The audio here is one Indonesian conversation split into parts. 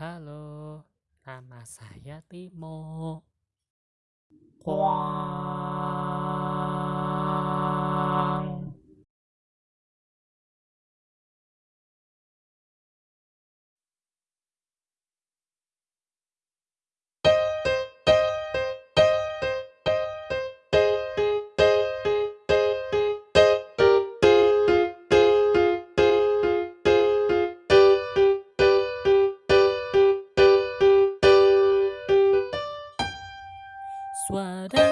Halo, nama saya Timo. Suara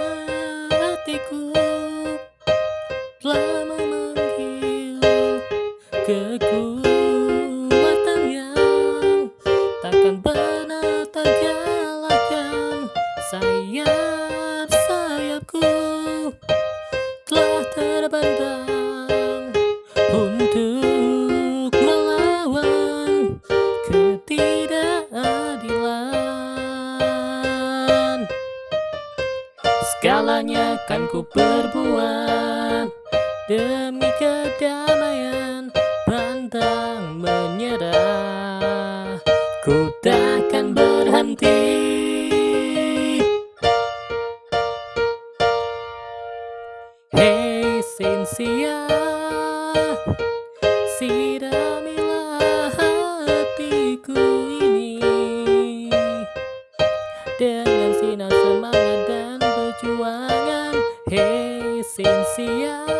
hatiku telah memanggil kekuatan yang takkan pernah terkalahkan. Sayap-sayapku telah terbentang Segalanya kan ku perbuat. Demi kedamaian Pantang menyerah. Ku takkan berhenti. Hey sincia Siram 电视呀